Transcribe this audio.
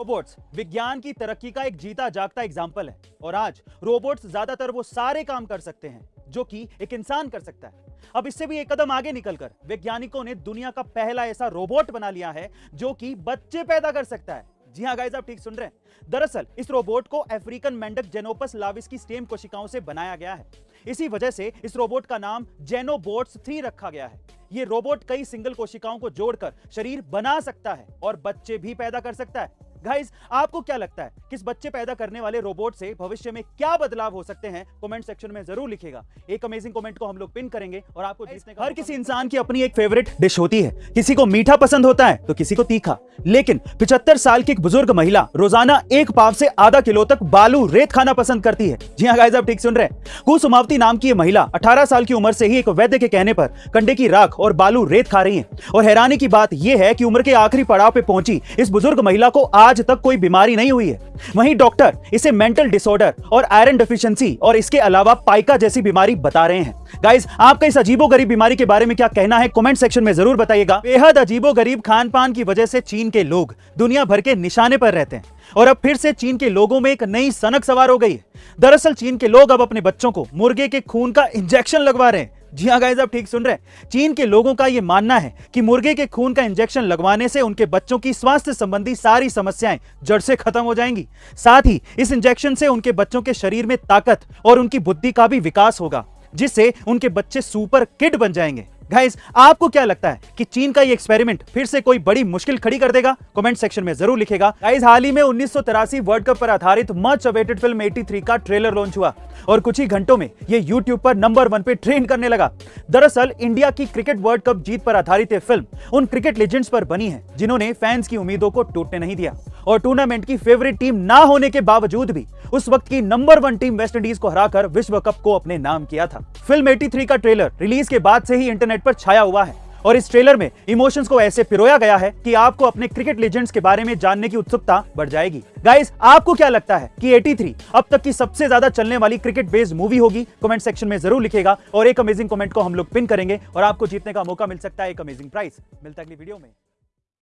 Robots विज्ञान की तरक्की का एक जीता जागता एग्ज़ाम्पल है। और आज रोबोट्स ज़्यादातर वो सारे काम कर सकते हैं, जो कि एक इंसान कर सकता है। अब इससे भी एक कदम आगे निकलकर, वैज्ञानिकों ने दुनिया का पहला ऐसा रोबोट बना लिया है, जो कि बच्चे पैदा कर सकता है। जी हाँ गाइस आप ठीक सुन रहे हैं। दरअसल, इस रोबोट को अफ्रीकन मेंढक जेनोपस लाविस की स्टेम कोशिकाओं से बनाया गया है। इसी वजह से इस रोबोट का नाम जेनोबोट्स थ्री रखा गया है। ये रोबोट कई सिंगल कोशिकाओं को जोड़कर शरीर बना सकता है और बच्चे भी पैदा कर सकता है। गाइस आपको क्या लगता है किस बच्चे पैदा करने वाले रोबोट से भविष्य में क्या बदलाव हो सकते हैं? कमेंट सेक्शन में ज़रूर लिखेगा। एक अमेजिंग कमेंट को हम लोग पिन करेंगे और आपको जीतने का हर किसी इंसान की अपनी एक फेवरेट डिश होती है। किसी को मीठा पसंद होता है तो किसी को तीखा। लेकिन पिछहत्तर साल की एक बुज़ुर्ग महिला रोज़ाना एक पाव से आधा किलो तक बालू रेत खाना पसंद करती है। जी हाँ गाइस आप ठीक सुन रहे हैं। कुसुमावती नाम की महिला अठारह साल की उम्र से ही एक वैद्य के कहने पर कंडे की राख और बालू रेत खा रही है। और हैरानी की बात यह है कि उम्र के आखिरी पड़ाव पे पहुँची इस बुज़ुर्ग महिला को आज तक कोई बीमारी नहीं हुई है। वहीं डॉक्टर इसे मेंटल डिसऑर्डर और आयरन डिफिशियंसी और इसके अलावा पाइका जैसी बीमारी बता रहे हैं। गाइज़ आपका इस अजीबो गरीब बीमारी के बारे में क्या कहना है? कमेंट सेक्शन में ज़रूर बताइएगा। बेहद अजीबो गरीब खान पान की वजह से चीन के लोग दुनिया भर के निशाने पर रहते हैं। और अब फिर से चीन के लोगों में एक नई सनक सवार हो गई है। दरअसल चीन के लोग अब अपने बच्चों को मुर्गे के खून का इंजेक्शन लगवा रहे हैं। जी हाँ गाइस आप ठीक सुन रहे हैं। चीन के लोगों का यह मानना है कि मुर्गे के खून का इंजेक्शन लगवाने से उनके बच्चों की स्वास्थ्य संबंधी सारी समस्याएँ जड़ से खत्म हो जाएँगी। साथ ही इस इंजेक्शन से उनके बच्चों के शरीर में ताकत और उनकी बुद्धि का भी विकास होगा, जिससे उनके बच्चे सुपर किड बन जाएँगे। गाइस आपको क्या लगता है कि चीन का ये एक्सपेरिमेंट फिर से कोई बड़ी मुश्किल खड़ी कर देगा? कमेंट सेक्शन में ज़रूर लिखेगा। गाइस हाल ही में उन्नीस वर्ल्ड कप पर आधारित मच अवेटेड फ़िल्म 83 का ट्रेलर लॉन्च हुआ और कुछ ही घंटों में ये यूट्यूब पर नंबर वन पे ट्रेंड करने लगा। दरअसल इंडिया की क्रिकेट वर्ल्ड कप जीत पर आधारित यह फ़िल्म उन क्रिकेट लेजेंड्स पर बनी है जिन्होंने फैंस की उम्मीदों को टूटने नहीं दिया। और टूर्नामेंट की फेवरेट टीम ना होने के बावजूद भी उस वक्त की number one team West Indies को हराकर विश्व कप को अपने नाम किया था। फ़िल्म 83 का ट्रेलर रिलीज़ के बाद से ही इंटरनेट पर छाया हुआ है और इस ट्रेलर में इमोशंस को ऐसे पिरोया गया है कि आपको अपने क्रिकेट लेजेंड्स के बारे में जानने की उत्सुकता बढ़ जाएगी। गाइस आपको क्या लगता है कि 83 अब तक की सबसे ज़्यादा चलने वाली क्रिकेट बेस्ड मूवी होगी? कमेंट सेक्शन में ज़रूर लिखेगा और एक अमेजिंग कमेंट को हम लोग पिन करेंगे और आपको जीतने का मौका मिल सकता है एक अमेजिंग प्राइस मिलता अगली वीडियो में।